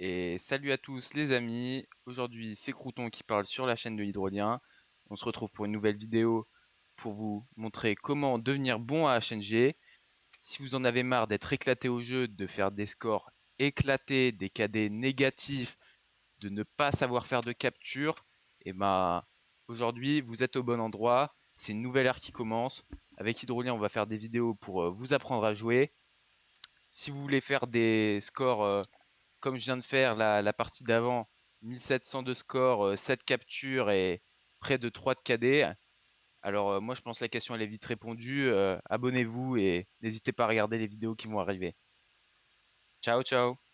Et salut à tous les amis, aujourd'hui c'est Crouton qui parle sur la chaîne de l'hydrolien. On se retrouve pour une nouvelle vidéo pour vous montrer comment devenir bon à HNG. Si vous en avez marre d'être éclaté au jeu, de faire des scores éclatés, des KD négatifs, de ne pas savoir faire de capture, et eh ben aujourd'hui vous êtes au bon endroit. C'est une nouvelle ère qui commence. Avec Hydrolien, on va faire des vidéos pour euh, vous apprendre à jouer. Si vous voulez faire des scores euh, comme je viens de faire la, partie d'avant, 1700 de score, 7 euh, captures et près de 3 de KD. Alors moi je pense que la question elle est vite répondue. Abonnez-vous et n'hésitez pas à regarder les vidéos qui vont arriver. Ciao ciao